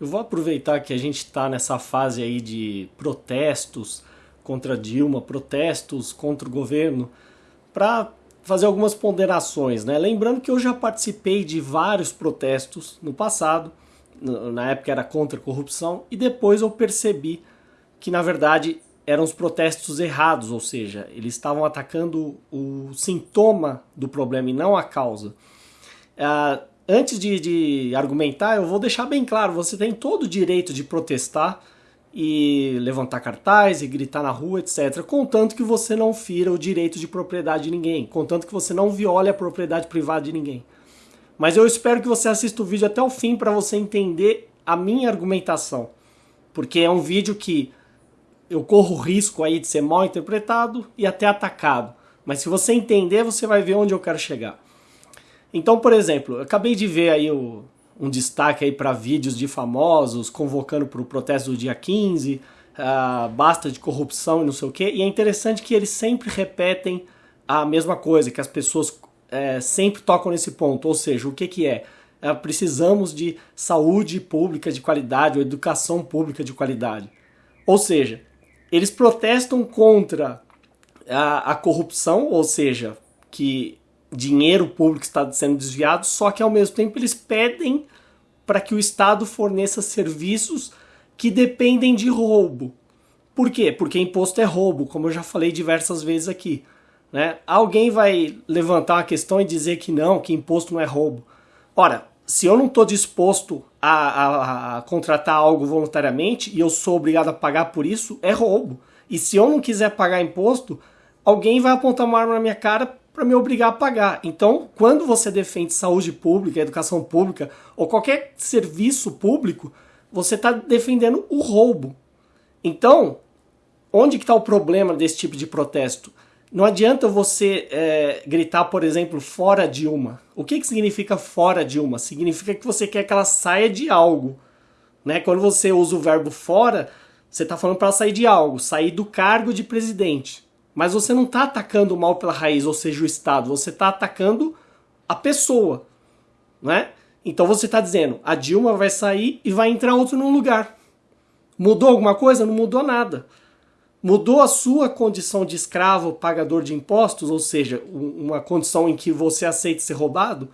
Eu vou aproveitar que a gente está nessa fase aí de protestos contra Dilma, protestos contra o governo, para fazer algumas ponderações, né? Lembrando que eu já participei de vários protestos no passado, na época era contra a corrupção, e depois eu percebi que na verdade eram os protestos errados, ou seja, eles estavam atacando o sintoma do problema e não a causa. Uh, antes de, de, argumentar, eu vou deixar bem claro: você tem todo o direito de protestar e levantar cartaz e gritar na rua, etc., contanto que você não fira o direito de propriedade de ninguém, contanto que você não viole a propriedade privada de ninguém. Mas eu espero que você assista o vídeo até o fim para você entender a minha argumentação, porque é um vídeo que eu corro risco aí de ser mal interpretado e até atacado. Mas se você entender, você vai ver onde eu quero chegar. Então, por exemplo, eu acabei de ver aí o, um destaque aí para vídeos de famosos convocando para o protesto do dia 15, uh, ah, basta de corrupção e não sei o quê. E é interessante que eles sempre repetem a mesma coisa, que as pessoas é, sempre tocam nesse ponto. Ou seja, o que, que é? é? Precisamos de saúde pública de qualidade ou educação pública de qualidade. Ou seja, eles protestam contra a, a corrupção, ou seja, que dinheiro público está sendo desviado, só que ao mesmo tempo eles pedem para que o Estado forneça serviços que dependem de roubo. Por quê? Porque imposto é roubo, como eu já falei diversas vezes aqui. Né? Alguém vai levantar uma questão e dizer que não, que imposto não é roubo. Ora, se eu não estou disposto a, a, a, contratar algo voluntariamente e eu sou obrigado a pagar por isso, é roubo. E se eu não quiser pagar imposto, alguém vai apontar uma arma na minha cara para me obrigar a pagar. Então, quando você defende saúde pública, educação pública ou qualquer serviço público, você está defendendo o roubo. Então, onde que está o problema desse tipo de protesto? Não adianta você é, gritar, por exemplo, fora Dilma. O que, que significa fora Dilma? Significa que você quer que ela saia de algo. Né? Quando você usa o verbo fora, você está falando para ela sair de algo, sair do cargo de presidente. Mas você não está atacando o mal pela raiz, ou seja, o Estado. Você está atacando a pessoa. Né? Então você está dizendo, a Dilma vai sair e vai entrar outro no lugar. Mudou alguma coisa? Não mudou nada. Mudou a sua condição de escravo pagador de impostos, ou seja, uma condição em que você aceita ser roubado?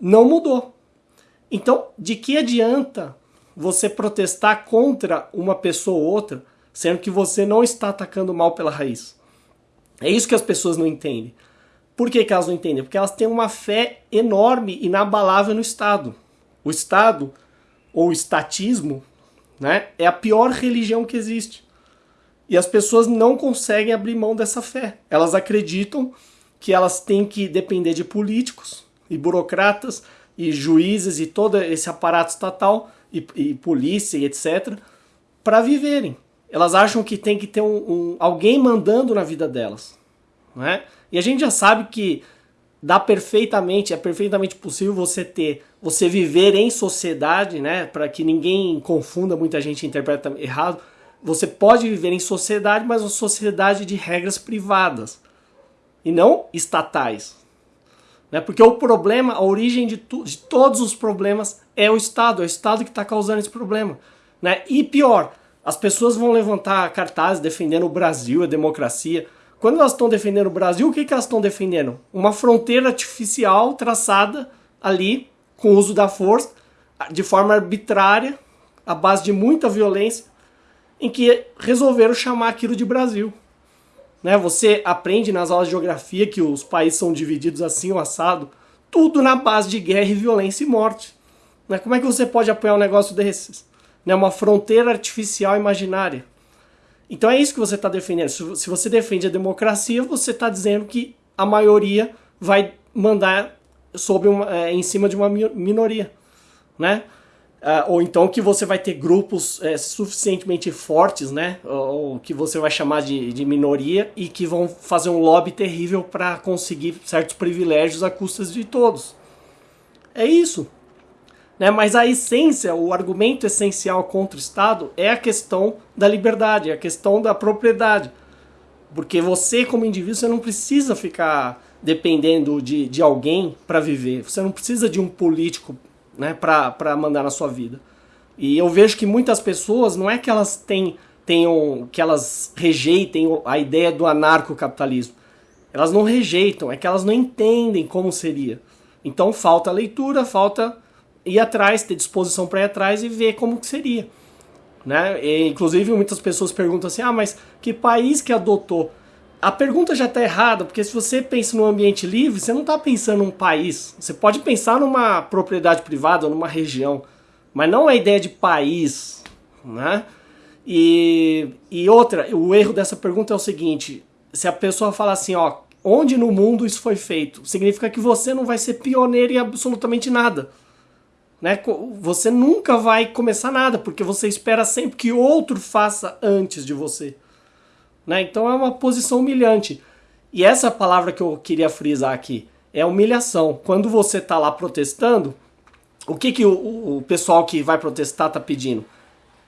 Não mudou. Então, de que adianta você protestar contra uma pessoa ou outra, sendo que você não está atacando mal pela raiz? É isso que as pessoas não entendem. Por que, que elas não entendem? Porque elas têm uma fé enorme, inabalável no Estado. O Estado, ou o estatismo, né, é a pior religião que existe. E as pessoas não conseguem abrir mão dessa fé. Elas acreditam que elas têm que depender de políticos e burocratas e juízes e todo esse aparato estatal e, e polícia e etc. para viverem. Elas acham que tem que ter um, um, alguém mandando na vida delas. Não é? E a gente já sabe que dá perfeitamente, é perfeitamente possível você ter, você viver em sociedade, né, para que ninguém confunda, muita gente interpreta errado, você pode viver em sociedade, mas uma sociedade de regras privadas e não estatais. Né? Porque o problema, a origem de, tu, de todos os problemas é o Estado, é o Estado que está causando esse problema. Né? E pior, as pessoas vão levantar cartazes defendendo o Brasil, a democracia. Quando elas estão defendendo o Brasil, o que, que elas estão defendendo? Uma fronteira artificial traçada ali com o uso da força, de forma arbitrária, à base de muita violência, em que resolveram chamar aquilo de Brasil. Né? Você aprende nas aulas de geografia que os países são divididos assim, o assado, tudo na base de guerra e violência e morte. Né? Como é que você pode apoiar um negócio desses? Né? Uma fronteira artificial imaginária. Então é isso que você está defendendo. Se você defende a democracia, você está dizendo que a maioria vai mandar sobre uma, é, em cima de uma minoria, né? Uh, ou então que você vai ter grupos é, suficientemente fortes, né? Ou, ou, que você vai chamar de, de minoria e que vão fazer um lobby terrível para conseguir certos privilégios a custas de todos. É isso. Né? Mas a essência, o argumento essencial contra o Estado é a questão da liberdade, é a questão da propriedade. Porque você, como indivíduo, você não precisa ficar dependendo de, de alguém para viver. Você não precisa de um político né, para mandar na sua vida. E eu vejo que muitas pessoas, não é que elas têm, tenham, que elas rejeitem a ideia do anarcocapitalismo. Elas não rejeitam, é que elas não entendem como seria. Então falta leitura, falta ir atrás, ter disposição para ir atrás e ver como que seria. Né? E, inclusive muitas pessoas perguntam assim, ah, mas que país que adotou? A pergunta já está errada, porque se você pensa no ambiente livre, você não está pensando num país. Você pode pensar numa propriedade privada numa região, mas não a ideia de país. Né? E, e outra, o erro dessa pergunta é o seguinte: se a pessoa fala assim, ó, onde no mundo isso foi feito, significa que você não vai ser pioneiro em absolutamente nada. Né? Você nunca vai começar nada, porque você espera sempre que outro faça antes de você. Né? Então é uma posição humilhante. E essa palavra que eu queria frisar aqui é humilhação. Quando você está lá protestando, o que, que o, o pessoal que vai protestar está pedindo?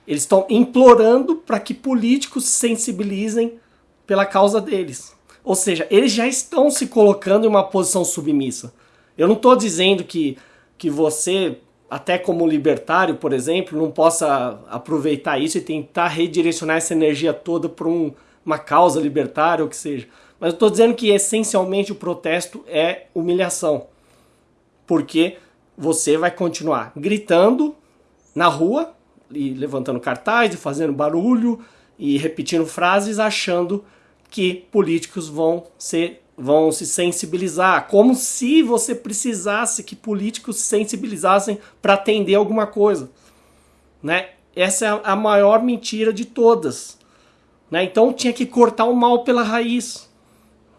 Eles estão implorando para que políticos se sensibilizem pela causa deles. Ou seja, eles já estão se colocando em uma posição submissa. Eu não estou dizendo que, que você até como libertário, por exemplo, não possa aproveitar isso e tentar redirecionar essa energia toda para um, uma causa libertária ou que seja. Mas eu estou dizendo que essencialmente o protesto é humilhação. Porque você vai continuar gritando na rua, e levantando cartaz, e fazendo barulho, e repetindo frases, achando que políticos vão ser vão se sensibilizar, como se você precisasse que políticos se sensibilizassem para atender alguma coisa, né? Essa é a maior mentira de todas, né? Então tinha que cortar o mal pela raiz,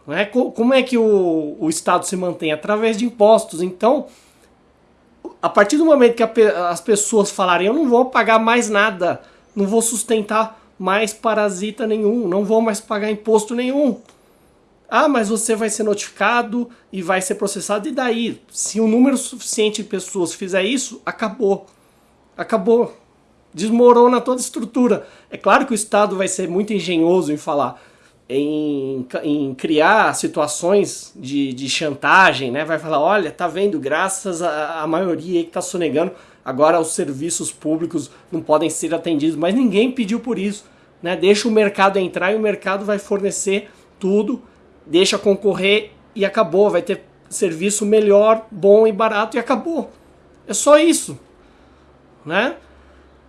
né? Como é que o, o Estado se mantém através de impostos? Então, a partir do momento que a, as pessoas falarem, eu não vou pagar mais nada, não vou sustentar mais parasita nenhum, não vou mais pagar imposto nenhum ah, mas você vai ser notificado e vai ser processado. E daí? Se um número suficiente de pessoas fizer isso, acabou. Acabou. Desmorona toda a estrutura. É claro que o Estado vai ser muito engenhoso em falar, em, em criar situações de, de chantagem, né? Vai falar, olha, tá vendo, graças à maioria que está sonegando, agora os serviços públicos não podem ser atendidos, mas ninguém pediu por isso. Né? Deixa o mercado entrar e o mercado vai fornecer tudo deixa concorrer e acabou. Vai ter serviço melhor, bom e barato e acabou. É só isso. Né?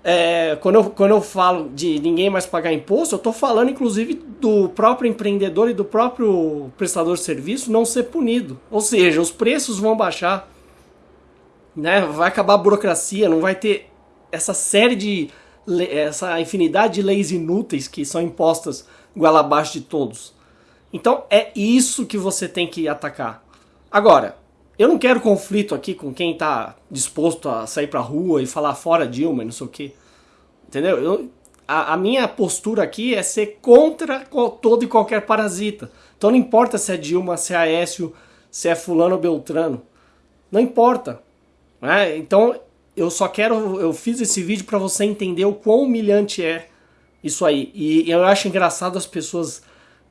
É, quando, eu, quando eu falo de ninguém mais pagar imposto, eu estou falando inclusive do próprio empreendedor e do próprio prestador de serviço não ser punido. Ou seja, os preços vão baixar, né? vai acabar a burocracia, não vai ter essa série de. essa infinidade de leis inúteis que são impostas igual abaixo de todos. Então é isso que você tem que atacar. Agora, eu não quero conflito aqui com quem está disposto a sair pra rua e falar fora Dilma e não sei o que. Entendeu? Eu, a, a, minha postura aqui é ser contra todo e qualquer parasita. Então não importa se é Dilma, se é Aécio, se é fulano ou Beltrano. Não importa. Né? Então eu só quero. Eu fiz esse vídeo para você entender o quão humilhante é isso aí. E eu acho engraçado as pessoas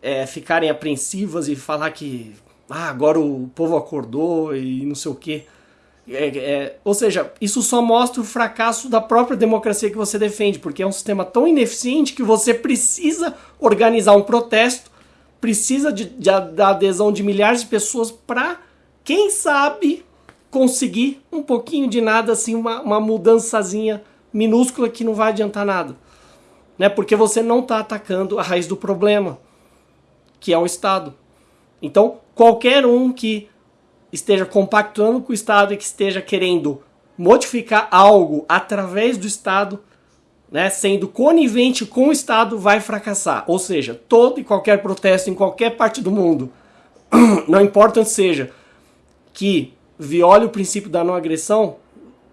é, ficarem apreensivas e falar que ah, agora o povo acordou e não sei o quê. É, é, ou seja, isso só mostra o fracasso da própria democracia que você defende, porque é um sistema tão ineficiente que você precisa organizar um protesto, precisa de, de, da adesão de milhares de pessoas para, quem sabe, conseguir um pouquinho de nada, assim, uma, uma mudançazinha minúscula que não vai adiantar nada. Né? Porque você não está atacando a raiz do problema que é o Estado. Então, qualquer um que esteja compactuando com o Estado e que esteja querendo modificar algo através do Estado, né, sendo conivente com o Estado, vai fracassar. Ou seja, todo e qualquer protesto em qualquer parte do mundo, não importa onde seja, que viole o princípio da não agressão,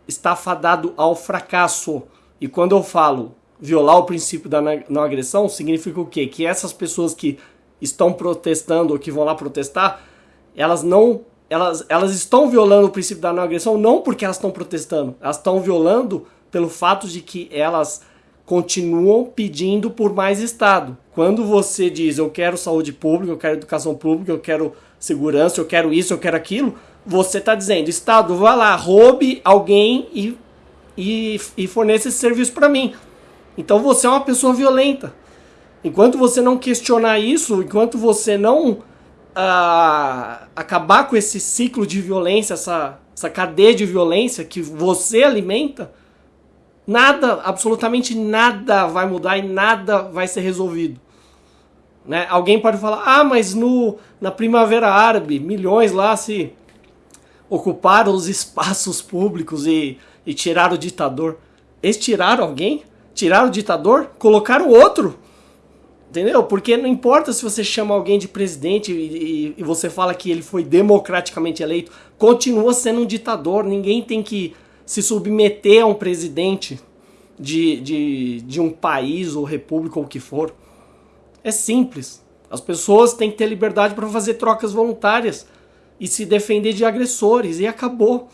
está fadado ao fracasso. E quando eu falo violar o princípio da não agressão, significa o quê? Que essas pessoas que estão protestando ou que vão lá protestar, elas não elas, elas estão violando o princípio da não agressão não porque elas estão protestando, elas estão violando pelo fato de que elas continuam pedindo por mais Estado. Quando você diz eu quero saúde pública, eu quero educação pública, eu quero segurança, eu quero isso, eu quero aquilo, você está dizendo Estado, vá lá, roube alguém e e, e forneça esse serviço para mim. Então você é uma pessoa violenta. Enquanto você não questionar isso, enquanto você não uh, acabar com esse ciclo de violência, essa, essa cadeia de violência que você alimenta, nada, absolutamente nada vai mudar e nada vai ser resolvido. Né? Alguém pode falar, ah, mas no, na Primavera Árabe, milhões lá se ocuparam os espaços públicos e, e tiraram o ditador. Eles tiraram alguém? Tiraram o ditador? Colocaram outro? Entendeu? Porque não importa se você chama alguém de presidente e, e, e, você fala que ele foi democraticamente eleito, continua sendo um ditador. Ninguém tem que se submeter a um presidente de, de, de um país ou república ou o que for. É simples. As pessoas têm que ter liberdade para fazer trocas voluntárias e se defender de agressores e acabou.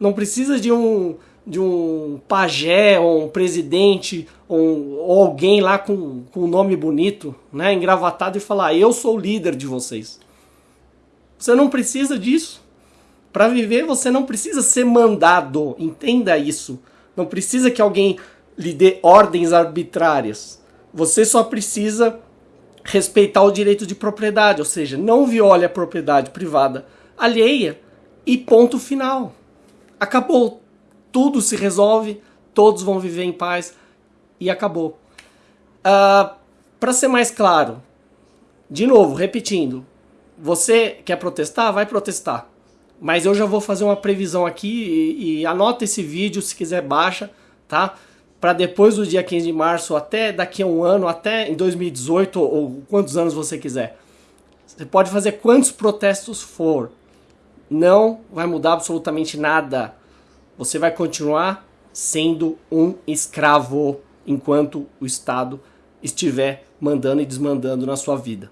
Não precisa de um de um pajé ou um presidente ou, ou alguém lá com, com um nome bonito, né, engravatado e falar: "Eu sou o líder de vocês". Você não precisa disso. Para viver você não precisa ser mandado, entenda isso. Não precisa que alguém lhe dê ordens arbitrárias. Você só precisa respeitar o direito de propriedade, ou seja, não viole a propriedade privada alheia e ponto final. Acabou. Tudo se resolve, todos vão viver em paz e acabou. Uh, ah, Para ser mais claro, de novo, repetindo, você quer protestar? Vai protestar. Mas eu já vou fazer uma previsão aqui e, e anota esse vídeo, se quiser baixa, tá? para depois do dia 15 de março, até daqui a um ano, até em 2018 ou quantos anos você quiser. Você pode fazer quantos protestos for. Não vai mudar absolutamente nada. Você vai continuar sendo um escravo enquanto o Estado estiver mandando e desmandando na sua vida.